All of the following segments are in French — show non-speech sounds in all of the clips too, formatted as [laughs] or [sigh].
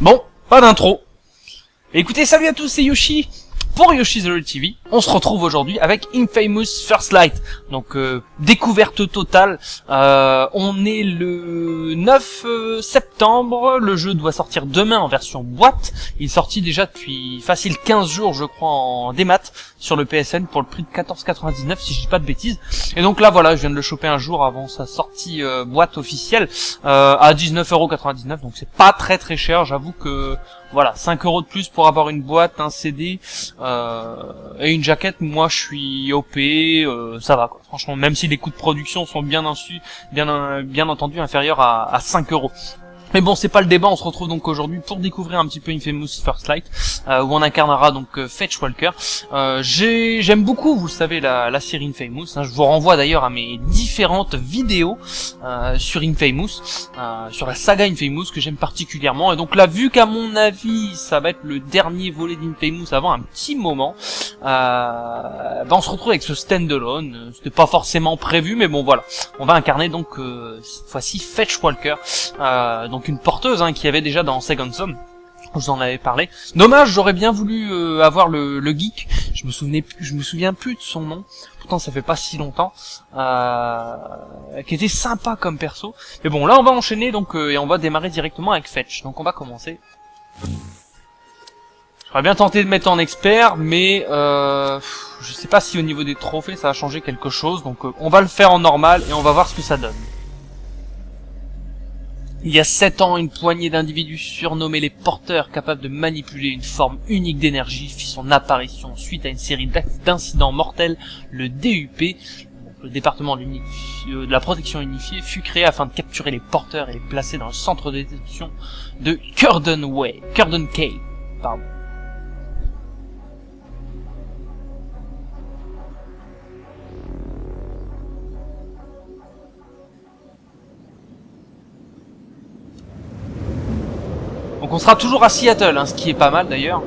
Bon, pas d'intro. Écoutez, salut à tous, c'est Yoshi pour Yoshi's World TV. On se retrouve aujourd'hui avec Infamous First Light. Donc euh, découverte totale. Euh, on est le 9 euh, Le jeu doit sortir demain en version boîte. Il est sorti déjà depuis facile 15 jours, je crois, en démat sur le PSN pour le prix de 14,99 si je dis pas de bêtises. Et donc là voilà, je viens de le choper un jour avant sa sortie boîte officielle à 19,99€. Donc c'est pas très très cher. J'avoue que voilà, 5 euros de plus pour avoir une boîte, un CD euh, et une jaquette. Moi, je suis OP, euh, ça va quoi. Franchement, même si les coûts de production sont bien bien entendu inférieurs à, à 5 euros. Mais bon, c'est pas le débat, on se retrouve donc aujourd'hui pour découvrir un petit peu Infamous First Light, euh, où on incarnera donc euh, Fetch Walker. Euh, J'aime beaucoup, vous le savez, la, la série Infamous. Hein. je vous renvoie d'ailleurs à mes différentes vidéos euh, sur Infamous, sur la saga Infamous, que j'aime particulièrement. Et donc là, vu qu'à mon avis, ça va être le dernier volet d'Infamous avant un petit moment, ben on se retrouve avec ce standalone. C'était pas forcément prévu, mais bon voilà. On va incarner donc cette fois-ci Fetch Walker. Donc une porteuse hein, qui avait déjà dans Second Son. Je vous en avais parlé. Dommage, j'aurais bien voulu euh, avoir le, geek. Je me me souviens plus de son nom. Pourtant, ça fait pas si longtemps. Euh, qui était sympa comme perso. Mais bon, là, on va enchaîner donc euh, et on va démarrer directement avec Fetch. Donc, on va commencer. J'aurais bien tenté de mettre en expert, mais je sais pas si au niveau des trophées ça a changé quelque chose. Donc, on va le faire en normal et on va voir ce que ça donne. Il y a sept ans, une poignée d'individus surnommés les porteurs capables de manipuler une forme unique d'énergie fit son apparition suite à une série d'incidents mortels. Le DUP, le département de la protection unifiée, fut créé afin de capturer les porteurs et les placer dans le centre de détention de Curden Way, Curden Cave, pardon. Donc on sera toujours à Seattle, hein, ce qui est pas mal d'ailleurs.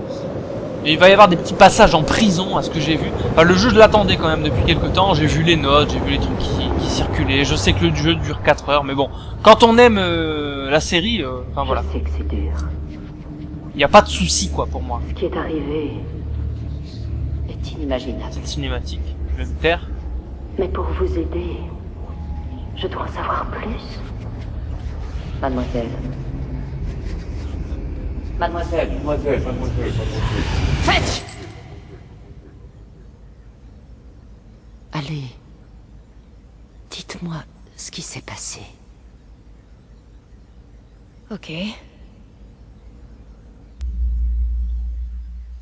Et il va y avoir des petits passages en prison, à ce que j'ai vu. Enfin, le jeu, je l'attendais quand même depuis quelques temps. J'ai vu les notes, j'ai vu les trucs qui, circulaient. Je sais que le jeu dure 4 heures, mais bon. Quand on aime euh, la série, euh, enfin voilà. Je sais que c'est dur. Il n'y a pas de souci, quoi, pour moi. Ce qui est arrivé est inimaginable. Cette cinématique. Je vais me taire. Mais pour vous aider, je dois en savoir plus. Mademoiselle, Mademoiselle, mademoiselle, mademoiselle, mademoiselle. Faites Allez. Dites-moi ce qui s'est passé. Ok.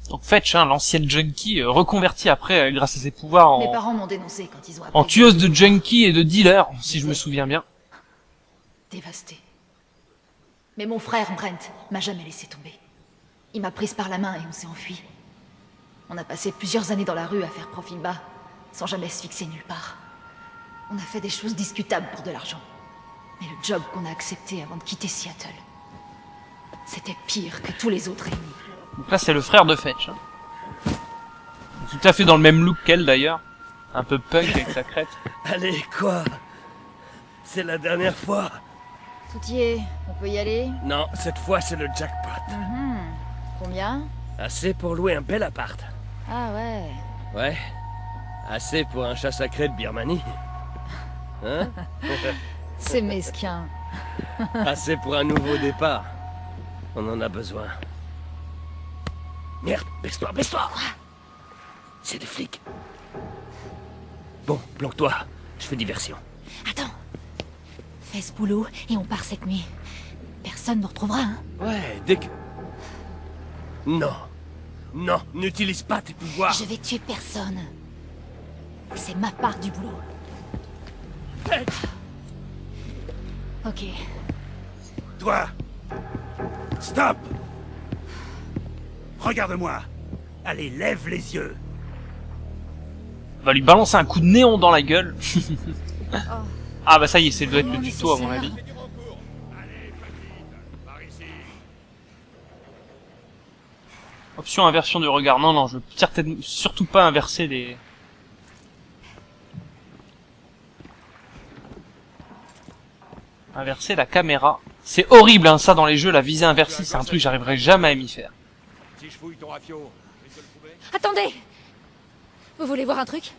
Donc Fetch, hein, l'ancienne junkie, euh, reconvertie après euh, grâce à ses pouvoirs en... Mes parents m'ont dénoncé quand ils ont En tueuse de junkie et de dealer, si je me souviens bien. Dévasté. Mais mon frère, Brent, m'a jamais laissé tomber. Il m'a prise par la main et on s'est enfui. On a passé plusieurs années dans la rue à faire profil bas, sans jamais se fixer nulle part. On a fait des choses discutables pour de l'argent. Mais le job qu'on a accepté avant de quitter Seattle, c'était pire que tous les autres réunis. Donc là, c'est le frère de Fetch. Hein. Tout à fait dans le même look qu'elle, d'ailleurs. Un peu punk avec sa crête. [laughs] Allez, quoi? C'est la dernière fois tout y est, on peut y aller Non, cette fois c'est le jackpot. Mhm. Combien Assez pour louer un bel appart. Ah ouais. Ouais. Assez pour un chat sacré de Birmanie. Hein [laughs] C'est mesquin. [laughs] Assez pour un nouveau départ. On en a besoin. Merde, baisse-toi, baisse-toi C'est des flics. Bon, planque-toi. Je fais diversion. Attends. Fais ce boulot et on part cette nuit. Personne ne retrouvera, hein Ouais, dès que... Non. Non, n'utilise pas tes pouvoirs. Je vais tuer personne. C'est ma part du boulot. Ok. Toi Stop Regarde-moi Allez, lève les yeux On va lui balancer un coup de néon dans la gueule. [laughs] [laughs] oh. Ah bah ça y est, c'est doit être le tuto à mon avis. Option inversion du regard. Non, non, je veux certainement, surtout pas inverser les... Inverser la caméra. C'est horrible, hein, ça, dans les jeux, la visée inversée, c'est un truc que j'arriverai jamais à m'y faire. Si je fouille ton rafio, tu peux le trouver Attendez Vous voulez voir un truc?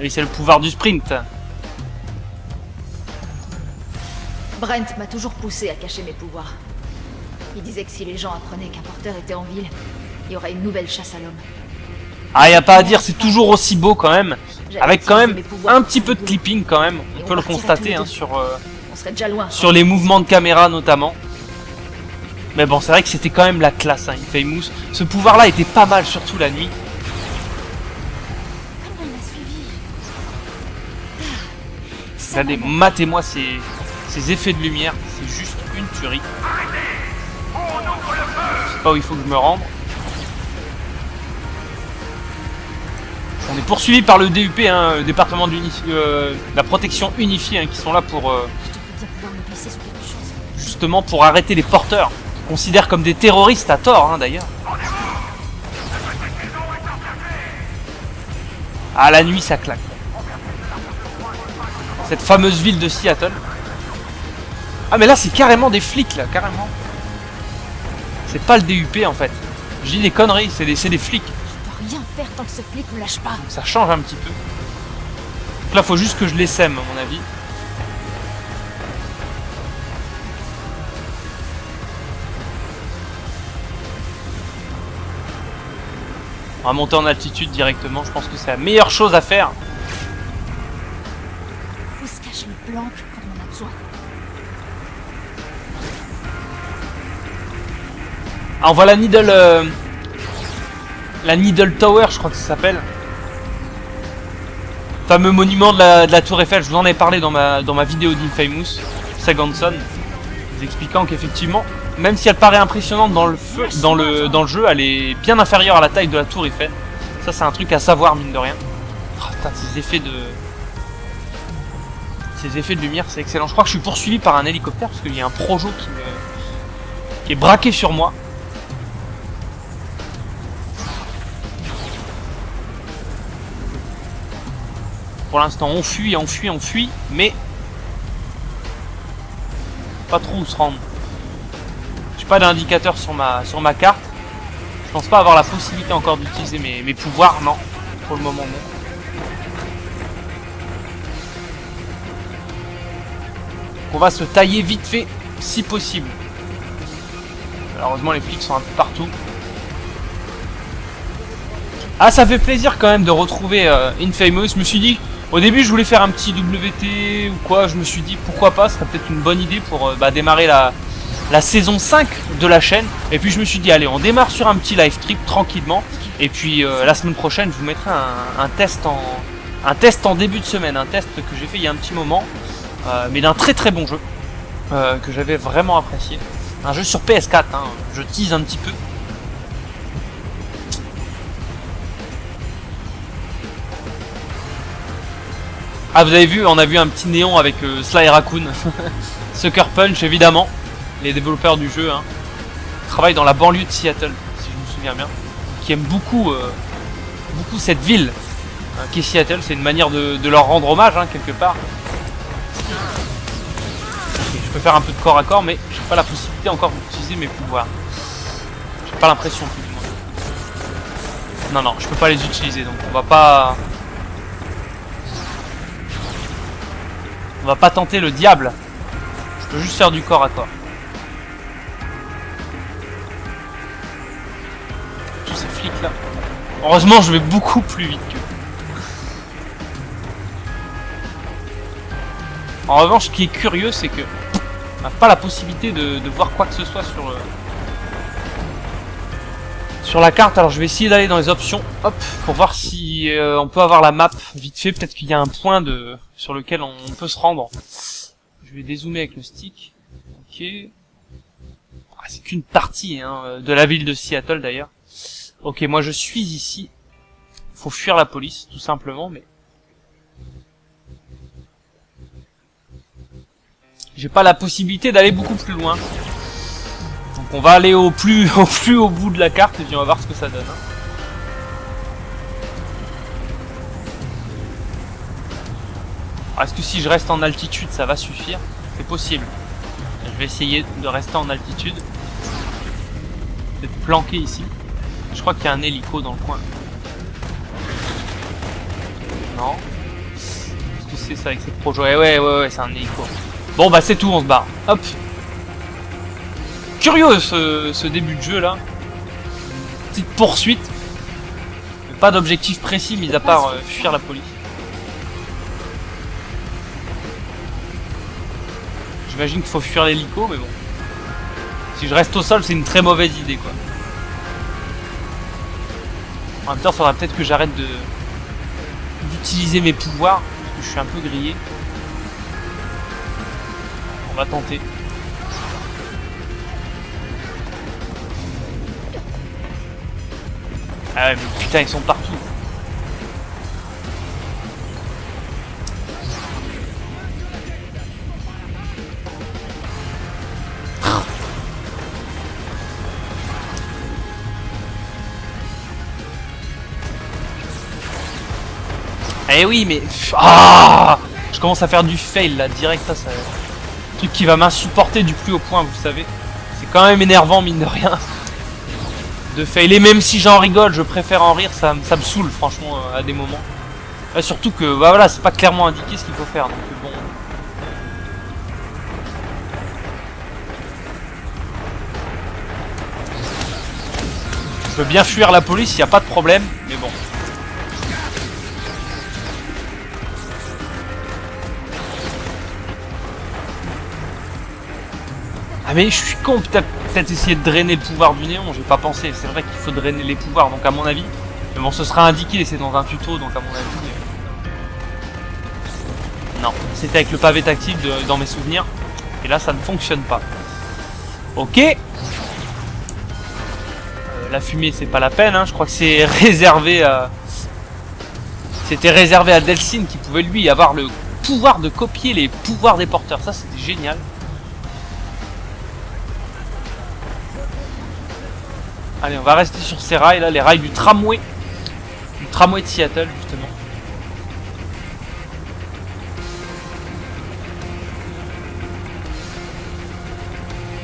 Et c'est le pouvoir du sprint. Brent m'a toujours poussé à cacher mes pouvoirs. Il disait que si les gens apprenaient qu'un porteur était en ville, il y aurait une nouvelle chasse à l'homme. Ah, y a pas à dire, c'est toujours aussi beau quand même. Avec quand même un petit peu de clipping quand même. On peut le constater hein, sur, euh, On serait déjà loin. sur les mouvements de caméra notamment. Mais bon, c'est vrai que c'était quand même la classe, hein, Infamous. Ce pouvoir-là était pas mal, surtout la nuit. Regardez, matez-moi ces, effets de lumière, c'est juste une tuerie. Je sais pas où il faut que je me rende. On est poursuivi par le DUP, hein, département de la protection unifiée, hein, qui sont là pour euh, justement pour arrêter les porteurs, considèrent comme des terroristes à tort hein, d'ailleurs. Ah la nuit ça claque. Cette fameuse ville de Seattle. Ah mais là c'est carrément des flics là, carrément. C'est pas le DUP en fait. Je dis des conneries, c'est des, flics. Je peux rien faire tant que ce flic me lâche pas. Ça change un petit peu. Donc là faut juste que je les sème à mon avis. On va monter en altitude directement, je pense que c'est la meilleure chose à faire. On voit la Needle... euh, La Needle Tower, je crois que ça s'appelle. Fameux monument de la, de la Tour Eiffel, je vous en ai parlé dans ma, dans ma vidéo d'Infamous, Second Son, vous expliquant qu'effectivement, même si elle paraît impressionnante dans le, feu, dans, le, dans le jeu, elle est bien inférieure à la taille de la Tour Eiffel. Ça, c'est un truc à savoir, mine de rien. Oh, putain, ces effets de... Ces effets de lumière, c'est excellent. Je crois que je suis poursuivi par un hélicoptère, parce qu'il y a un projo qui, me- qui est braqué sur moi. Pour l'instant, on fuit, on fuit, on fuit, mais pas trop où se rendre. J'ai pas d'indicateur sur ma sur ma carte. Je pense pas avoir la possibilité encore d'utiliser mes, mes pouvoirs, non. Pour le moment, non. On va se tailler vite fait, si possible. Malheureusement, les flics sont un peu partout. Ah, ça fait plaisir quand même de retrouver euh, Infamous. Je me suis dit, au début, je voulais faire un petit WT ou quoi. Je me suis dit, pourquoi pas, ce serait peut-être une bonne idée pour euh, bah, démarrer la, saison 5 de la chaîne. Et puis je me suis dit, allez, on démarre sur un petit live trip tranquillement. Et puis euh, la semaine prochaine, je vous mettrai un, test en début de semaine, un test que j'ai fait il y a un petit moment, mais d'un très très bon jeu euh, que j'avais vraiment apprécié. Un jeu sur PS4, hein, je tease un petit peu. Ah vous avez vu, on a vu un petit néon avec euh, Sly Raccoon, [laughs] Sucker Punch évidemment, les développeurs du jeu, hein, travaillent dans la banlieue de Seattle, si je me souviens bien, qui aiment beaucoup, euh, beaucoup cette ville, hein, qui est Seattle, c'est une manière de, leur rendre hommage quelque part. Je peux faire un peu de corps à corps, mais j'ai pas la possibilité encore d'utiliser mes pouvoirs. J'ai pas l'impression plus du moins. Non non, je peux pas les utiliser, donc on va pas. On va pas tenter le diable. Je peux juste faire du corps à corps. Tous ces flics là. Heureusement, je vais beaucoup plus vite que. En revanche, ce qui est curieux, c'est que on n'a pas la possibilité de, voir quoi que ce soit sur le sur la carte. Alors, je vais essayer d'aller dans les options, hop, pour voir si euh, on peut avoir la map vite fait. Peut-être qu'il y a un point de sur lequel on peut se rendre. Je vais dézoomer avec le stick. Ok. Ah, c'est qu'une partie hein, de la ville de Seattle d'ailleurs. Ok, moi je suis ici. Faut fuir la police, tout simplement, mais j'ai pas la possibilité d'aller beaucoup plus loin. Donc on va aller au plus [laughs] au plus au bout de la carte et puis on va voir ce que ça donne. hein. Alors, Est-ce que si je reste en altitude, ça va suffire? C'est possible. Je vais essayer de rester en altitude. D'être planqué ici. Je crois qu'il y a un hélico dans le coin. Non. Qu'est-ce que c'est ça avec cette projo? Ouais, ouais, ouais, ouais c'est un hélico. Bon, bah c'est tout, on se barre. Hop. Curieux ce, début de jeu là. Petite poursuite. Pas d'objectif précis, mis à part euh, fuir la police. J'imagine qu'il faut fuir l'hélico, mais bon. Si je reste au sol, c'est une très mauvaise idée, quoi. En même temps, faudra peut-être que j'arrête d'utiliser mes pouvoirs, parce que je suis un peu grillé. Va tenter. Ah ouais, mais putain, ils sont partout. Eh oui, mais... Ah Je commence à faire du fail, là, direct, ça, ça... Truc qui va m'insupporter du plus haut point, vous savez. C'est quand même énervant, mine de rien. De fail. Et même si j'en rigole, je préfère en rire, ça, ça me saoule, franchement, euh, à des moments. Surtout que, bah voilà, c'est pas clairement indiqué ce qu'il faut faire, donc bon... Je peux bien fuir la police, y a pas de problème, mais bon. Ah mais je suis con, peut-être peut-être essayer de drainer le pouvoir du néon, j'ai pas pensé, c'est vrai qu'il faut drainer les pouvoirs, donc à mon avis, mais bon ce sera indiqué, c'est dans un tuto, donc à mon avis... euh, Non, c'était avec le pavé tactile dans mes souvenirs, et là ça ne fonctionne pas. Ok Euh, La fumée c'est pas la peine, hein. je crois que c'est réservé à... C'était réservé à Delsin qui pouvait lui avoir le pouvoir de copier les pouvoirs des porteurs, ça c'était génial. Allez, on va rester sur ces rails là, les rails du tramway. Du tramway de Seattle, justement.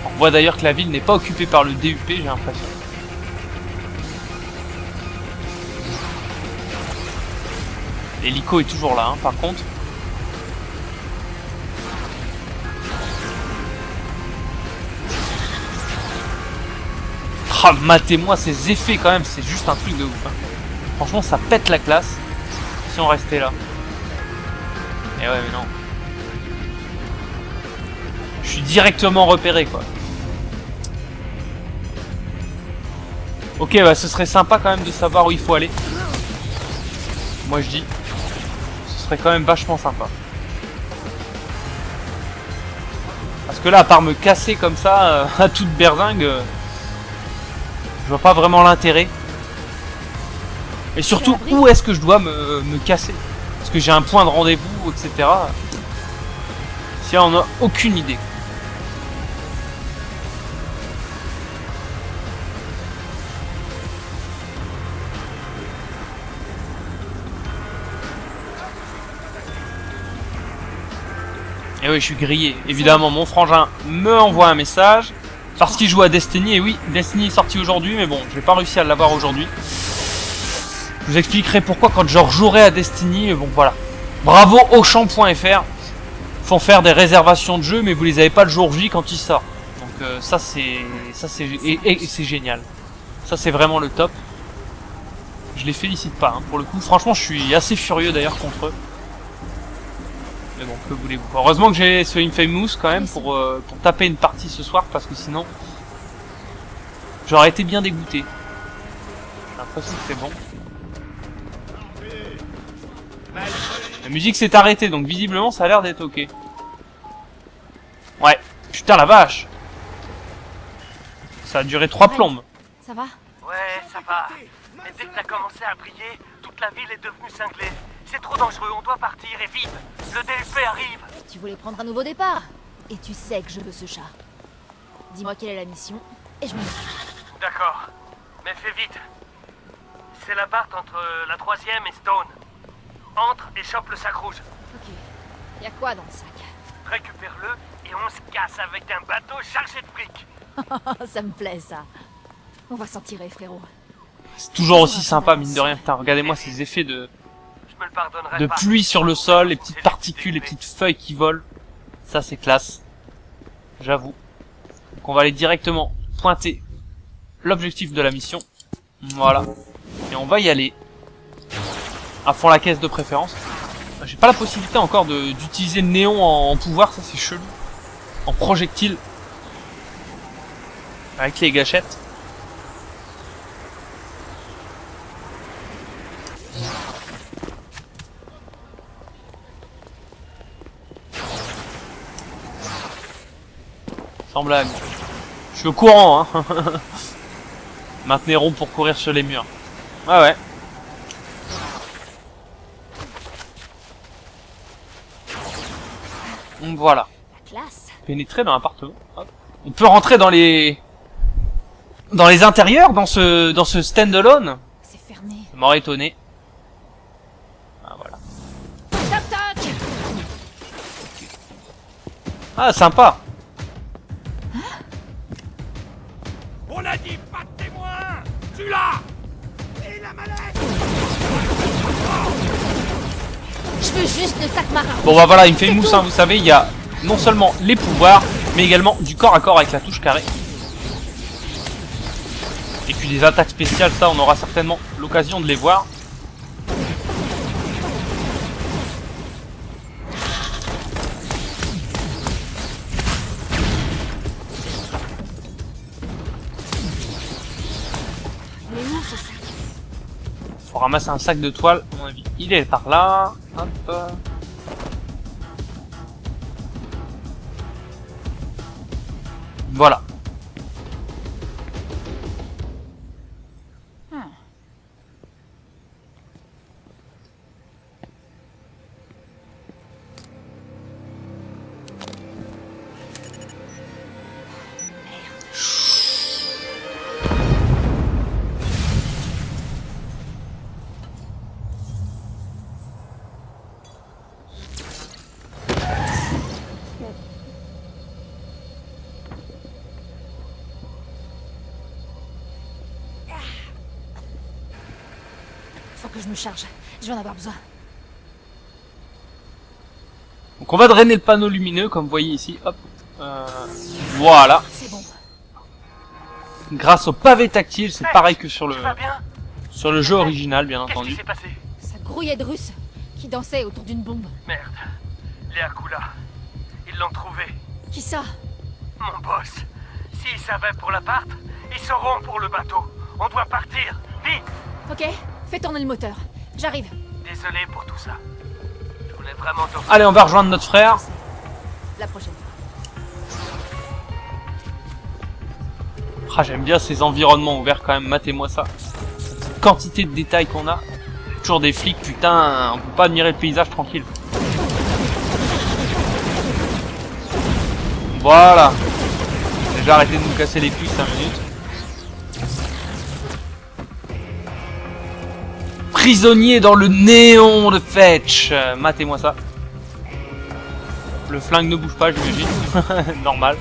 On voit d'ailleurs que la ville n'est pas occupée par le DUP, j'ai l'impression. L'hélico est toujours là, hein, par contre. Ah, matez-moi ces effets quand même, c'est juste un truc de ouf. hein. Franchement, ça pète la classe si on restait là. Et ouais, mais non. Je suis directement repéré, quoi. Ok, bah ce serait sympa quand même de savoir où il faut aller. Moi je dis. Ce serait quand même vachement sympa. Parce que là, à part me casser comme ça, euh, [laughs] à toute berzingue, euh, je vois pas vraiment l'intérêt. Et surtout, où est-ce que je dois me, me casser? Parce que j'ai un point de rendez-vous, etc. Si on a aucune idée. Et oui, je suis grillé. Évidemment, mon frangin me envoie un message. Parce qu'il joue à Destiny. Et oui, Destiny est sorti aujourd'hui, mais bon, je vais pas réussi à l'avoir aujourd'hui. Je vous expliquerai pourquoi quand je rejouerai à Destiny. Mais bon, voilà. Bravo Auchan.fr. Font faire des réservations de jeux, mais vous les avez pas le jour J quand il sort. Donc euh, ça c'est ça c'est et, et c'est génial. Ça c'est vraiment le top. Je les félicite pas hein, pour le coup. Franchement, je suis assez furieux d'ailleurs contre eux. Mais bon, que voulez-vous Heureusement que j'ai ce Infamous quand même pour, euh, pour taper une partie ce soir parce que sinon j'aurais été bien dégoûté. J'ai l'impression que c'est bon. La musique s'est arrêtée donc visiblement ça a l'air d'être ok. Ouais, putain la vache Ça a duré trois plombes. Ça va? Ouais, ça va. Mais dès que t'as commencé à briller, toute la ville est devenue cinglée. C'est trop dangereux, on doit partir et vite. Le DLP arrive. Tu voulais prendre un nouveau départ Et tu sais que je veux ce chat. Dis-moi quelle est la mission, et je m'en occupe. D'accord. Mais fais vite. C'est la barre entre la troisième et Stone. Entre et chope le sac rouge. Ok. Y a quoi dans le sac? Récupère-le et on se casse avec un bateau chargé de briques. Oh, [laughs] ça me plaît, ça. On va s'en tirer, frérot. C'est toujours aussi sympa, mine de rien. Regardez-moi ces effets de, de pluie sur le sol, les petites particules, les petites feuilles qui volent. Ça, c'est classe. J'avoue. Donc on va aller directement pointer l'objectif de la mission. Voilà. Et on va y aller. À fond la caisse de préférence. J'ai pas la possibilité encore d'utiliser le néon en, en pouvoir, ça c'est chelou. En projectile. Avec les gâchettes. Sans blague. Je suis au courant, hein. [laughs] Maintenez rond pour courir sur les murs. Ouais, ouais. Voilà. Pénétrer dans l'appartement. On peut rentrer dans les... Dans les intérieurs, dans ce, dans ce stand-alone. C'est fermé. Ça m'aurait étonné. Ah, voilà. Ah, sympa. Je veux juste le sac marin. Bon bah voilà, il me fait une mousse, hein, vous savez, il y a non seulement les pouvoirs, mais également du corps à corps avec la touche carré. Et puis des attaques spéciales, ça on aura certainement l'occasion de les voir. Ramasser un sac de toile, à mon avis. Il est par là. Hop. Voilà. Me charge. Je vais en avoir besoin. Donc on va drainer le panneau lumineux, comme vous voyez ici. Hop. Euh, voilà. C'est bon. Grâce au pavé tactile, c'est pareil que sur le sur le jeu original, bien Qu'est-ce qui entendu. s'est passé? Ça grouillait de Russes qui dansaient autour d'une bombe. Merde. Léa Kula. Ils l'ont trouvé. Qui ça? Mon boss. S'ils savaient pour l'appart, ils sauront pour le bateau. On doit partir. Vite Ok, fais tourner le moteur. J'arrive. Désolé pour tout ça. Je voulais vraiment te... Allez, on va rejoindre notre frère. La prochaine fois. Ah, j'aime bien ces environnements ouverts quand même, matez-moi ça. Cette quantité de détails qu'on a. Toujours des flics, putain, on peut pas admirer le paysage tranquille. Voilà. J'ai arrêté de nous casser les couilles 5 minutes. Prisonnier dans le néon de Fetch. Euh, Matez-moi ça. Le flingue ne bouge pas, j'imagine. [laughs] Normal.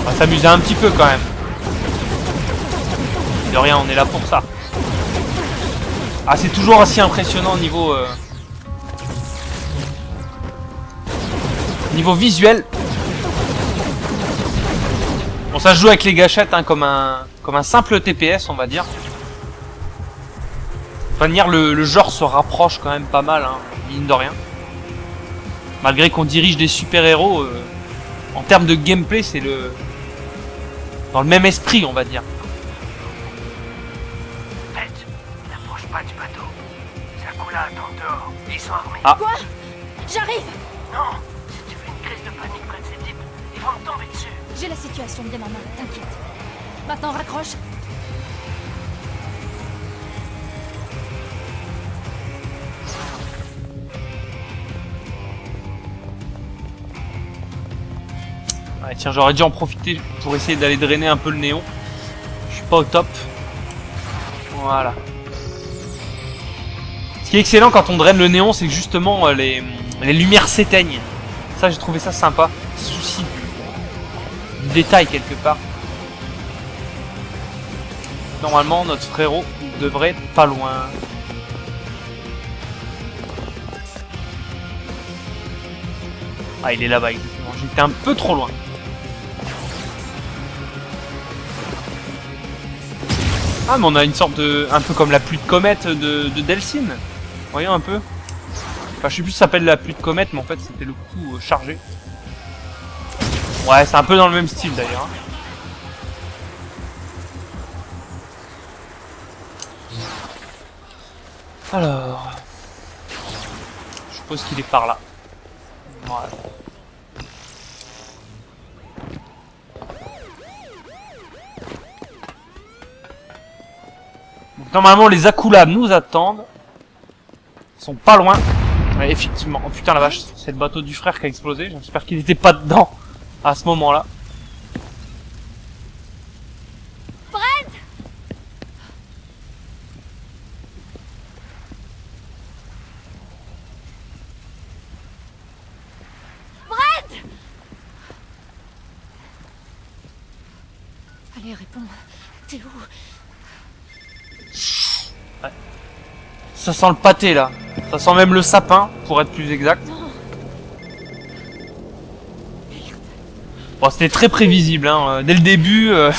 On va s'amuser un petit peu quand même. De rien, on est là pour ça. Ah, c'est toujours aussi impressionnant au niveau... euh, Niveau visuel. Bon, ça joue avec les gâchettes, hein, comme un comme un simple TPS, on va dire. De toute manière, le, le genre se rapproche quand même pas mal, hein, mine de rien. Malgré qu'on dirige des super-héros, euh, en termes de gameplay, c'est le... Dans le même esprit, on va dire. Bête, n'approche pas du bateau. Sakula attend dehors. Ils sont armés. Ah. Quoi? J'arrive Non Si tu fais une crise de panique près de ces types, ils vont me tomber dessus. J'ai la situation bien en main, t'inquiète. Maintenant, raccroche. Tiens, j'aurais dû en profiter pour essayer d'aller drainer un peu le néon. Je suis pas au top. Voilà. Ce qui est excellent quand on draine le néon, c'est que justement euh, les, les lumières s'éteignent. Ça, j'ai trouvé ça sympa. Souci du, du détail quelque part. Normalement, notre frérot devrait être pas loin. Ah, il est là-bas, exactement. J'étais un peu trop loin. Ah, mais on a une sorte de... Un peu comme la pluie de comète de, de Delphine. Voyons un peu. Enfin, je sais plus si ça s'appelle la pluie de comète, mais en fait, c'était le coup euh, chargé. Ouais, c'est un peu dans le même style, d'ailleurs. hein. Alors... Je suppose qu'il est par là. Voilà. Normalement, les Akulab nous attendent. Ils sont pas loin. Ouais, effectivement. Oh putain la vache, c'est le bateau du frère qui a explosé. J'espère qu'il était pas dedans à ce moment-là. Allez, réponds. T'es où Ça sent le pâté là. Ça sent même le sapin, pour être plus exact. Bon, c'était très prévisible, hein. Dès le début, euh,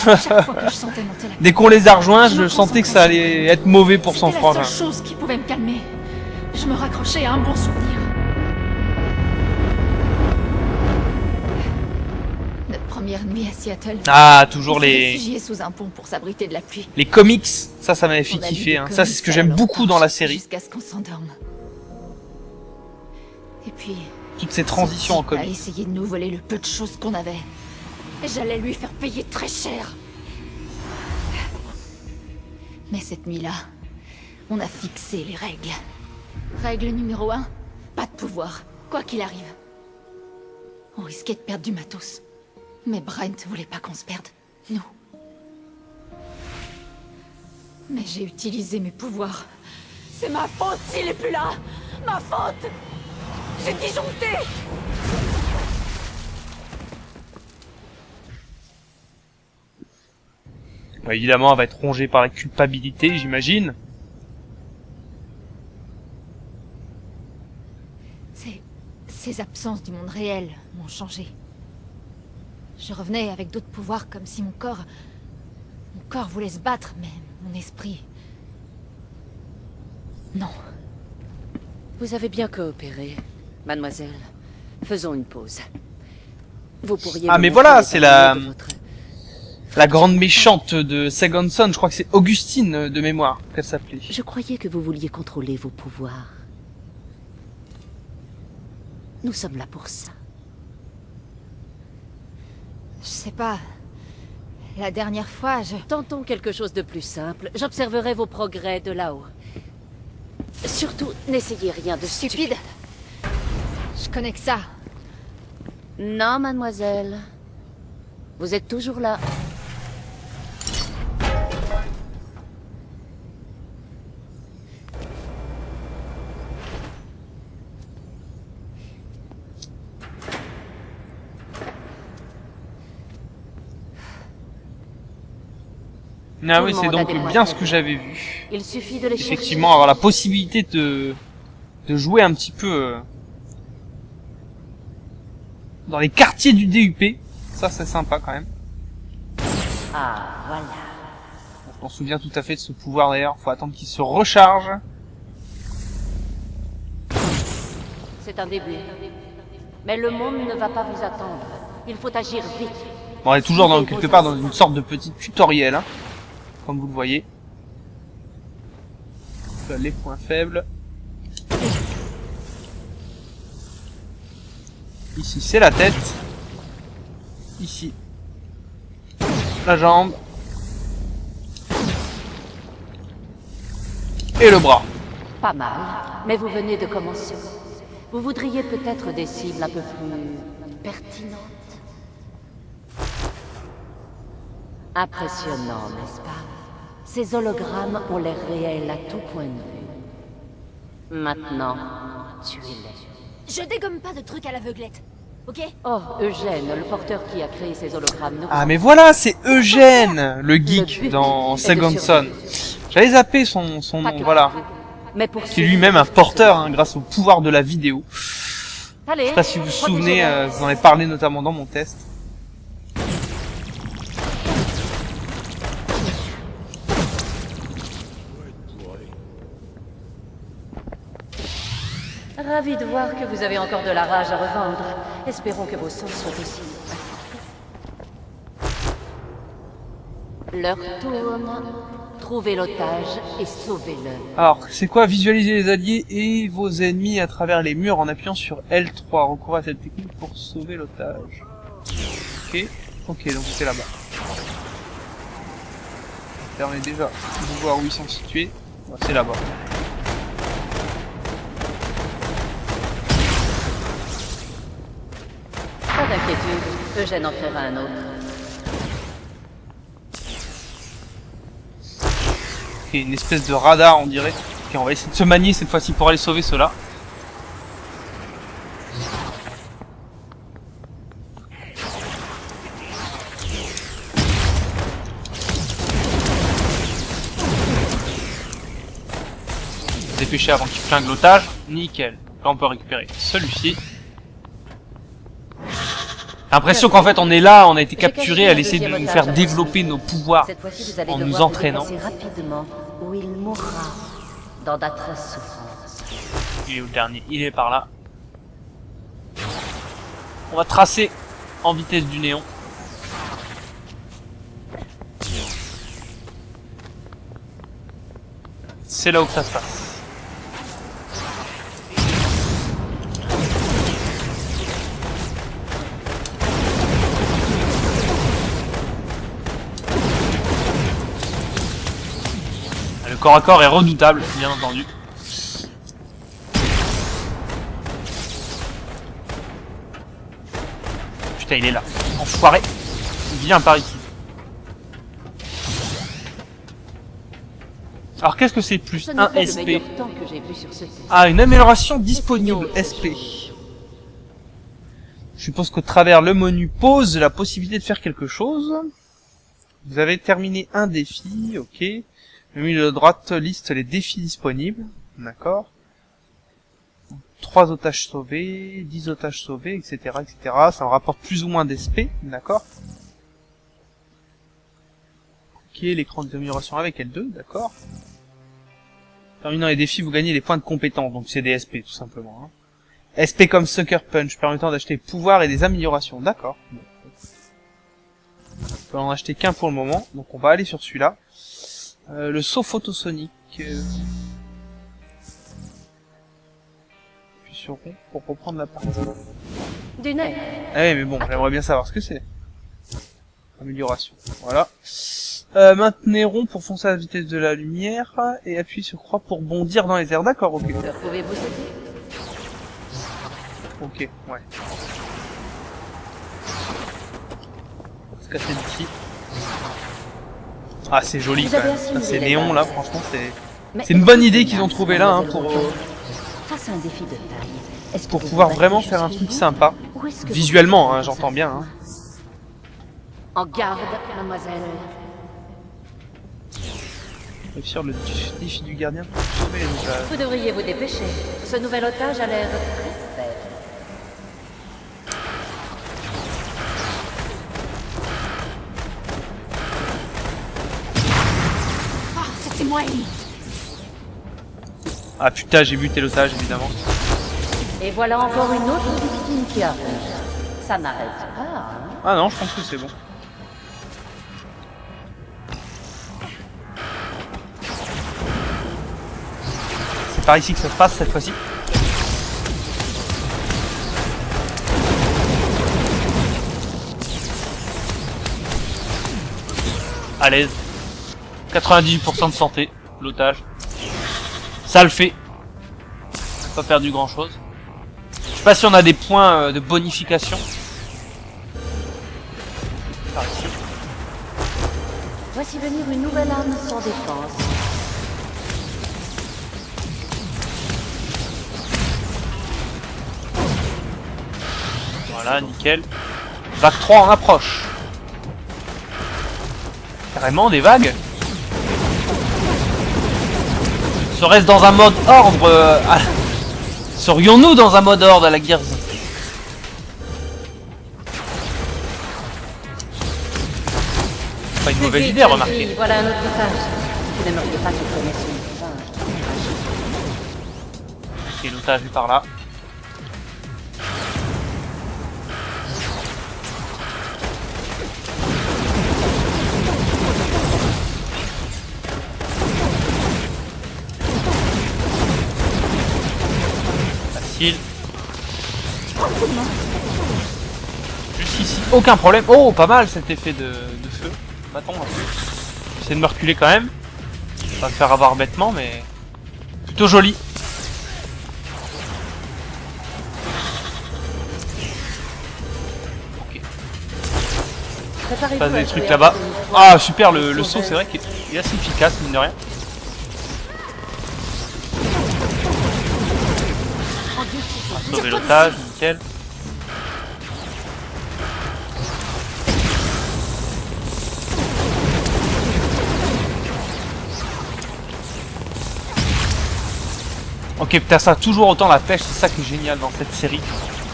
[laughs] dès qu'on les a rejoints, Je sentais que ça allait être mauvais pour son C'était la frangin. seule chose qui pouvait me calmer. Je me raccrochais à un bon souvenir. Première nuit à Seattle. Ah, toujours les, sous un pont pour s'abriter de la pluie. les comics. Ça, ça m'avait fait kiffer. Hein. Ça, comics c'est ce que j'aime beaucoup dans la série. Jusqu'à ce qu'on s'endorme. Et puis, Toutes ces transitions en type a comics. essayé de nous voler le peu de choses qu'on avait. Et j'allais lui faire payer très cher. Mais cette nuit-là, on a fixé les règles. Règle numéro un, pas de pouvoir, quoi qu'il arrive. On risquait de perdre du matos. Mais Brent voulait pas qu'on se perde, nous. Mais j'ai utilisé mes pouvoirs. C'est ma faute s'il est plus là Ma faute J'ai disjoncté évidemment, elle va être rongée par la culpabilité, j'imagine. Ces... ces absences du monde réel m'ont changé. Je revenais avec d'autres pouvoirs comme si mon corps... Mon corps voulait se battre, mais mon esprit... Non. Vous avez bien coopéré, mademoiselle. Faisons une pause. Vous pourriez Ah, mais voilà, c'est la- votre- La grande méchante de Second Son, je crois que c'est Augustine euh, de mémoire qu'elle s'appelait. Je croyais que vous vouliez contrôler vos pouvoirs. Nous sommes là pour ça. Je sais pas... La dernière fois, je... Tentons quelque chose de plus simple. J'observerai vos progrès de là-haut. Surtout, n'essayez rien de stupide. Stupide Je connais que ça. Non, mademoiselle. Vous êtes toujours là. Ah oui, c'est donc bien ce que j'avais vu. Il suffit de les. Effectivement, avoir la possibilité de, de jouer un petit peu euh, dans les quartiers du DUP. Ça, c'est sympa quand même. Ah, voilà. On s'en souvient tout à fait de ce pouvoir d'ailleurs. Faut attendre qu'il se recharge. C'est un début. Mais le monde ne va pas vous attendre. Il faut agir vite. Bon, on est toujours dans, quelque part dans une sorte de petit tutoriel, hein, comme vous le voyez. Là, Les points faibles. Ici, c'est la tête. Ici, la jambe. Et le bras. Pas mal. Mais vous venez de commencer. Vous voudriez peut-être des cibles un peu plus pertinentes. Impressionnant, n'est-ce pas? Ces hologrammes ont l'air réels à tout point de vue. Maintenant, tuez-les. Je dégomme pas de trucs à l'aveuglette, ok? Oh, Eugène, le porteur qui a créé ces hologrammes. Ah mais voilà, c'est Eugène, le geek dans Second Son. J'avais zappé son, son nom, voilà. Mais pour Qui est lui-même un porteur hein, grâce au pouvoir de la vidéo. Allez, Je sais pas si vous vous souvenez, euh, je vous en ai parlé notamment dans mon test. Ravi de voir que vous avez encore de la rage à revendre. Espérons que vos sens soient aussi. L'heure tourne. Trouvez l'otage et sauvez-le. Alors, c'est quoi visualiser les alliés et vos ennemis à travers les murs en appuyant sur L3. Recourez à cette technique pour sauver l'otage. Ok, ok, donc c'est là-bas. Ça permet déjà de voir où ils sont situés. C'est là-bas. D'inquiétude, Eugène en créera un autre. Une espèce de radar, on dirait. Ok, on va essayer de se manier cette fois-ci pour aller sauver ceux-là. Dépêcher avant qu'il flingue l'otage. Nickel. Là, on peut récupérer celui-ci. L'impression qu'en fait on est là, on a été capturé à essayer de nous faire développer nos pouvoirs. En nous entraînant. où il mourra dans d'atroces souffrances. Il est où le dernier? Il est par là. On va tracer en vitesse du néon. C'est là où ça se passe. Corps à corps est redoutable, bien entendu. Putain, il est là. Enfoiré. Viens par ici. Alors, qu'est-ce que c'est plus un SP. Ah, une amélioration disponible SP. Je suppose qu'au travers le menu pose la possibilité de faire quelque chose. Vous avez terminé un défi, ok. Le milieu de droite liste les défis disponibles, d'accord. 3 otages sauvés, 10 otages sauvés, etc., etc. Ça me rapporte plus ou moins d'SP, d'accord. Ok, l'écran des améliorations avec L2, d'accord. Terminant les défis, vous gagnez les points de compétence, donc c'est des SP tout simplement. hein. SP comme Sucker Punch, permettant d'acheter pouvoirs et des améliorations, d'accord. On peut en acheter qu'un pour le moment, donc on va aller sur celui-là. Euh, le saut photosonique. Euh... Puis sur rond pour reprendre la partie. Du. Ah oui, mais bon, j'aimerais bien savoir ce que c'est. Amélioration. Voilà. Euh, maintenez rond pour foncer à la vitesse de la lumière et appuyez sur croix pour bondir dans les airs. D'accord, ok. Pouvez-vous sauter? Ok, ouais. On va se casser d'ici. Ah, c'est joli quand même. Ça, c'est les néon bases. là, franchement, c'est c'est une bonne idée qu'ils ont trouvé là hein, pour, euh, Rousseau. Face à un défi de taille, est-ce que pour pouvoir vraiment faire un truc sympa. Visuellement, hein, j'entends bien. Hein. En garde, mademoiselle. Réussir le défi du gardien pour sauver les. Vous devriez vous dépêcher. Ce nouvel otage a l'air Ah, putain, j'ai buté l'otage évidemment. Et voilà encore une autre victime qui arrive. Ça n'arrête pas. hein. Ah non, je pense que c'est bon. C'est par ici que ça se passe cette fois-ci. À l'aise. 98% de santé, l'otage. Ça le fait. Pas perdu grand chose. Je sais pas si on a des points euh, de bonification. Par. Voici venir une nouvelle arme sans défense. Voilà, nickel. Vague 3 en approche. Carrément des vagues Serait-ce dans un mode ordre euh, à- Serions-nous dans un mode ordre à la Gears Pas une mauvaise idée, remarquez. Voilà un autre otage. Vous n'aimeriez pas qu'il connaisse son visage. Ok, l'otage est par là. Facile. Juste ici, aucun problème. Oh, pas mal cet effet de, de feu. Bâton. J'essaie de me reculer quand même. Pas me faire avoir bêtement, mais plutôt joli. Ok. À des trucs là-bas. Ah super, le, le saut c'est vrai qu'il est il est assez efficace mine de rien. Sauver l'otage, nickel. Ok, putain, ça toujours autant la pêche, c'est ça qui est génial dans cette série.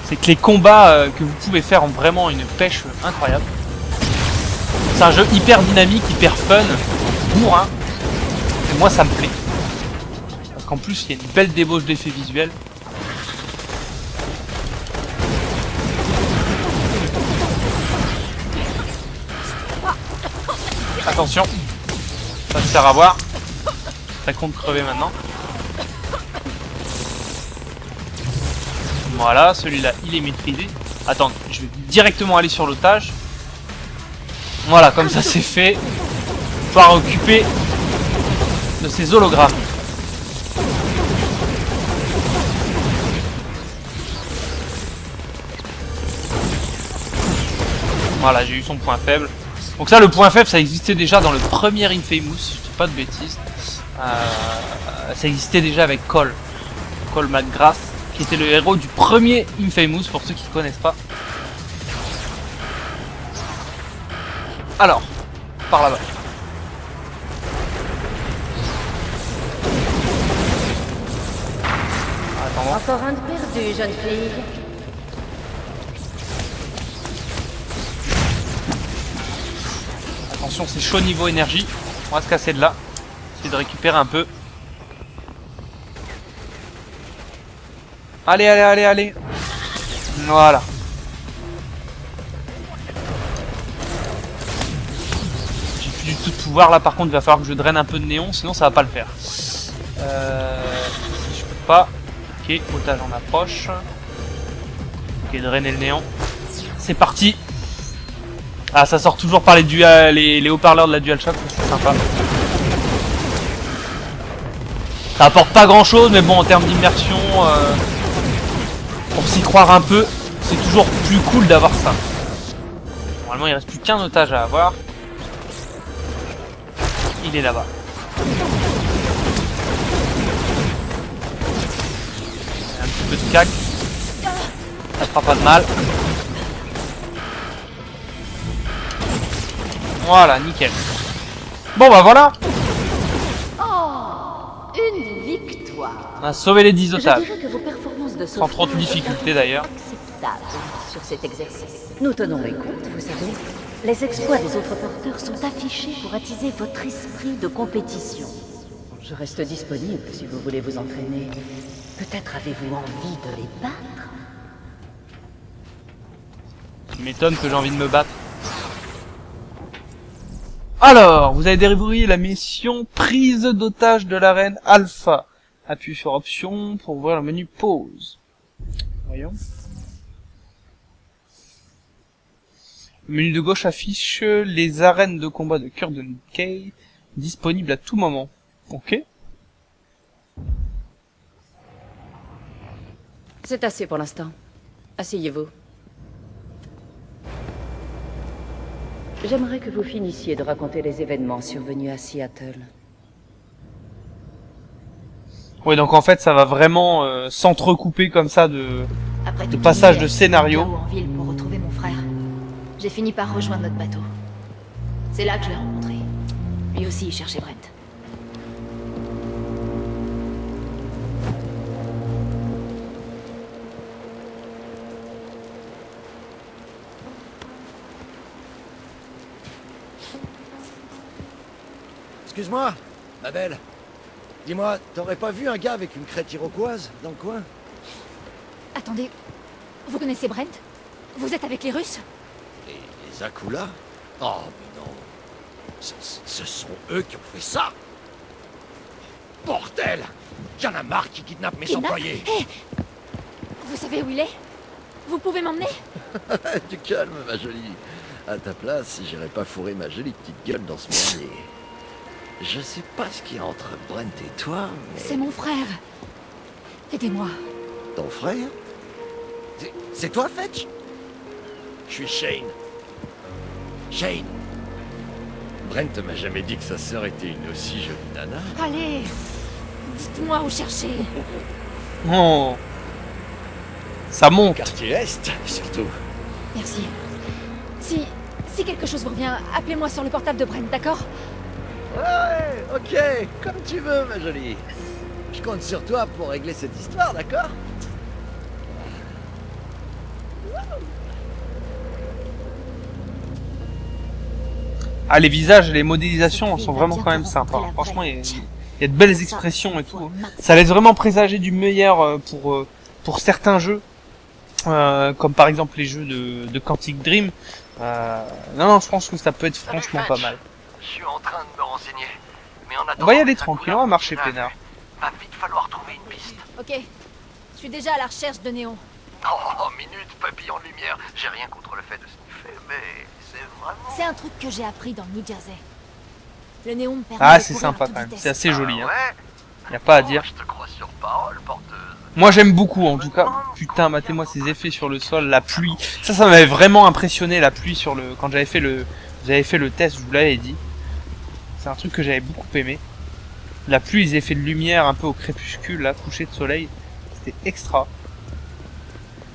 C'est que les combats euh, que vous pouvez faire ont vraiment une pêche incroyable. C'est un jeu hyper dynamique, hyper fun, bourrin. Et moi ça me plaît. Parce qu'en plus il y a une belle débauche d'effets visuels. Attention, ça se sert à voir. Ça compte crever maintenant. Voilà, celui-là il est maîtrisé. Attends, je vais directement aller sur l'otage. Voilà, comme ça c'est fait. Pouvoir occuper de ces hologrammes. Voilà, j'ai eu son point faible. Donc ça, le point faible, ça existait déjà dans le premier Infamous, si je dis pas de bêtises. Euh, ça existait déjà avec Cole. Cole McGrath, qui était le héros du premier Infamous, pour ceux qui ne connaissent pas. Alors, par là-bas. Encore un de perdu, jeune fille. Attention, c'est chaud niveau énergie. On va se casser de là. Essayer de récupérer un peu. Allez, allez, allez, allez. Voilà. J'ai plus du tout de pouvoir là. Par contre, il va falloir que je draine un peu de néon, sinon ça va pas le faire. Euh, je peux pas. Ok, otage en approche. Ok, drainer le néon. C'est parti. Ah, ça sort toujours par les, dual, les, haut-parleurs de la DualShock, c'est sympa. Ça apporte pas grand chose, mais bon, en termes d'immersion, euh, pour s'y croire un peu, c'est toujours plus cool d'avoir ça. Normalement, il reste plus qu'un otage à avoir. Il est là-bas. Un petit peu de cac. Ça fera pas de mal. Voilà, nickel. Bon bah voilà, Oh Une victoire on a sauvé les 10 Je otages. dirais que vos performances de Sans trop de difficultés, d'ailleurs. sur cet exercice. Nous tenons les comptes, vous savez. Les exploits des autres porteurs sont affichés pour attiser votre esprit de compétition. Je reste disponible si vous voulez vous entraîner. Peut-être avez-vous envie de les battre? Tu m'étonnes que j'ai envie de me battre. Alors, vous avez déverrouillé la mission prise d'otage de l'arène Alpha. Appuyez sur option pour ouvrir le menu pause. Voyons. Le menu de gauche affiche les arènes de combat de Curden Kay disponibles à tout moment. Ok. C'est assez pour l'instant. Asseyez-vous. J'aimerais que vous finissiez de raconter les événements survenus à Seattle. Ouais, donc en fait, ça va vraiment euh, s'entrecouper comme ça de, Après de passage de scénario. en ville pour J'ai fini par rejoindre notre bateau. C'est là que je l'ai rencontré. Lui aussi, il cherchait Brent. Excuse-moi, ma belle. Dis-moi, t'aurais pas vu un gars avec une crête iroquoise dans le coin? Attendez, vous connaissez Brent? Vous êtes avec les Russes? Et les Akula? Oh, mais non. Ce, ce sont eux qui ont fait ça. Bordel! Y'en a marre qui kidnappent mes Kidnappe employés. Hé! Vous savez où il est? Vous pouvez m'emmener? [laughs] Du calme, ma jolie. À ta place, j'irais pas fourrer ma jolie petite gueule dans ce merdier. Je sais pas ce qu'il y a entre Brent et toi, mais... C'est mon frère. Aidez-moi. Ton frère? C'est- toi, Fetch? Je suis Shane. Shane. Brent m'a jamais dit que sa sœur était une aussi jolie nana. Allez Dites-moi où chercher. [laughs] Oh. Ça monte. Quartier Est, surtout. Merci. Si... Si quelque chose vous revient, appelez-moi sur le portable de Brent, d'accord? Ouais, ok, comme tu veux, ma jolie. Je compte sur toi pour régler cette histoire, d'accord? Ah, les visages et les modélisations sont vraiment quand même sympas. Franchement, il y, a, vraie. il y a de belles expressions et tout. Ça laisse vraiment présager du meilleur euh, pour euh, pour certains jeux, euh, comme par exemple les jeux de, de Quantic Dream. Euh, non, non, je pense que ça peut être franchement pas mal. Je suis en train de me renseigner. Mais en attendant, On va y aller tranquille, on va marcher peinard. Va vite falloir trouver une piste. Ok. Je suis déjà à la recherche de Néon. Oh, minute, papillon de lumière. J'ai rien contre le fait de sniffer, mais c'est vraiment... C'est un truc que j'ai appris dans le New Jersey. Le néon me permet Ah, de c'est sympa quand même. C'est assez joli. Hein. Ouais. Y a pas à Oh, dire. Je te crois sur parole, porteuse. Moi j'aime beaucoup en tout cas. Putain, matez-moi ces effets sur le sol, la pluie. Ça, ça m'avait vraiment impressionné la pluie sur le quand j'avais fait le j'avais fait le test, je vous l'avais dit. C'est un truc que j'avais beaucoup aimé. La pluie, les effets de lumière un peu au crépuscule, là, coucher de soleil, c'était extra.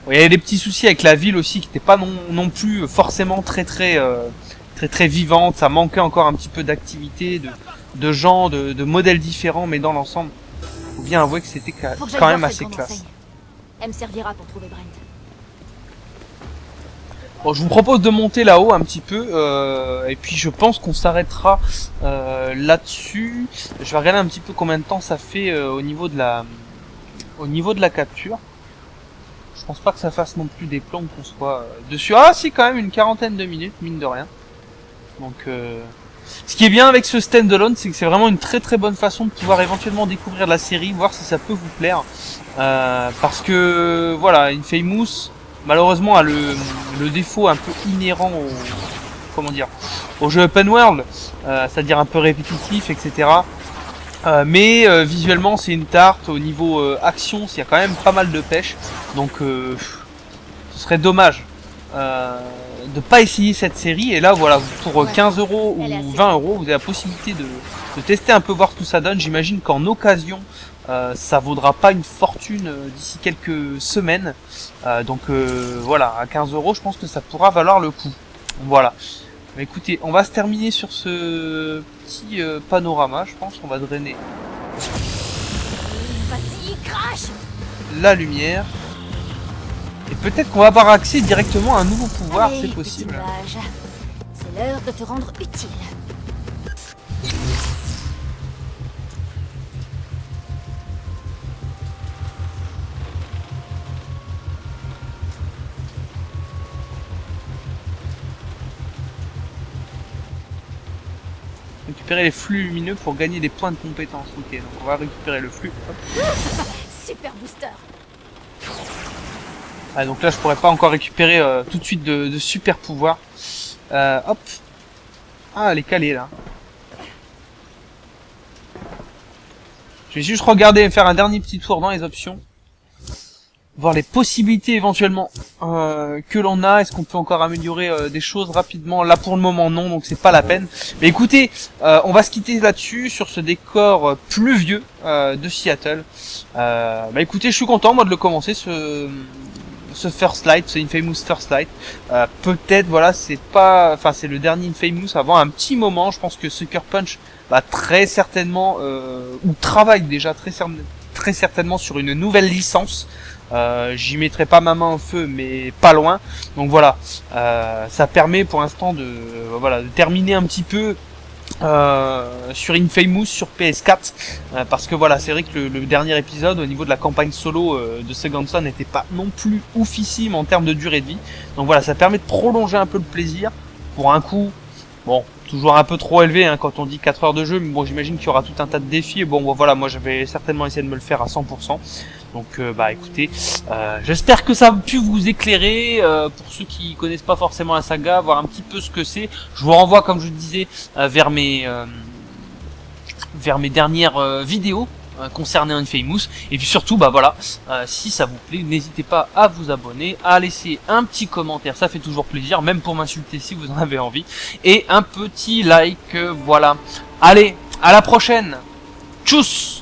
Bon, Il y avait des petits soucis avec la ville aussi qui n'était pas non, non plus forcément très très euh, très très vivante. Ça manquait encore un petit peu d'activité, de, de gens, de, de modèles différents, mais dans l'ensemble, faut bien avouer que c'était quand même assez classe. Elle me servira pour trouver Brent. Bon, je vous propose de monter là-haut un petit peu, euh, et puis je pense qu'on s'arrêtera euh, là-dessus. Je vais regarder un petit peu combien de temps ça fait euh, au niveau de la, au niveau de la capture. Je pense pas que ça fasse non plus des plans qu'on soit dessus. Ah, si quand même une quarantaine de minutes, mine de rien. Donc, ce qui est bien avec ce standalone, c'est que c'est vraiment une très très bonne façon de pouvoir éventuellement découvrir la série, voir si ça peut vous plaire. Parce que voilà, Infamous, malheureusement a le, le défaut un peu inhérent au comment dire au jeu open world, euh, c'est-à-dire un peu répétitif, etc. Euh, mais euh, visuellement c'est une tarte. Au niveau euh, action, il y a quand même pas mal de pêche, donc euh, ce serait dommage euh, de pas essayer cette série. Et là voilà, pour euh, Ouais. 15 euros ou assez 20 euros, vous avez la possibilité de, de tester un peu voir ce que ça donne. J'imagine qu'en occasion, euh, ça vaudra pas une fortune euh, d'ici quelques semaines. Euh, donc euh, voilà, à 15 euros, je pense que ça pourra valoir le coup. Voilà. Mais écoutez, on va se terminer sur ce petit panorama, je pense qu'on va drainer la lumière. Et peut-être qu'on va avoir accès directement à un nouveau pouvoir, c'est possible. C'est l'heure de te rendre utile. Récupérer les flux lumineux pour gagner des points de compétence. Ok, donc on va récupérer le flux. Hop. Super booster. Ah, donc là, je pourrais pas encore récupérer euh, tout de suite de, de super pouvoirs. Euh, hop. Ah, elle est calée là. Je vais juste regarder et faire un dernier petit tour dans les options. Voir les possibilités éventuellement euh, que l'on a. Est-ce qu'on peut encore améliorer euh, des choses rapidement? Là pour le moment non, donc c'est pas la peine. Mais écoutez, euh, on va se quitter là-dessus sur ce décor euh, pluvieux euh, de Seattle. Euh, bah écoutez, je suis content moi de le commencer ce ce First Light, ce Infamous First Light. Peut-être, voilà, c'est pas, enfin c'est le dernier Infamous avant un petit moment. Je pense que Sucker Punch va très certainement ou travaille déjà très, très certainement sur une nouvelle licence. Euh, J'y mettrai pas ma main au feu, mais pas loin. Donc voilà, euh, ça permet pour l'instant de, voilà, de terminer un petit peu euh, sur Infamous sur PS4 euh, parce que voilà c'est vrai que le, dernier épisode au niveau de la campagne solo euh, de Second Son n'était pas non plus oufissime en termes de durée de vie. Donc voilà ça permet de prolonger un peu le plaisir. Pour un coup bon toujours un peu trop élevé hein, quand on dit 4 heures de jeu mais bon j'imagine qu'il y aura tout un tas de défis. Bon voilà moi j'avais certainement essayé de me le faire à 100% donc euh, bah écoutez, euh, j'espère que ça a pu vous éclairer euh, pour ceux qui connaissent pas forcément la saga, voir un petit peu ce que c'est. Je vous renvoie comme je disais vers mes vers mes dernières vidéos concernant Infamous. Et puis surtout bah voilà si ça vous plaît n'hésitez pas à vous abonner à laisser un petit commentaire ça fait toujours plaisir même pour m'insulter si vous en avez envie. Et un petit like voilà. Allez à la prochaine. Tchuss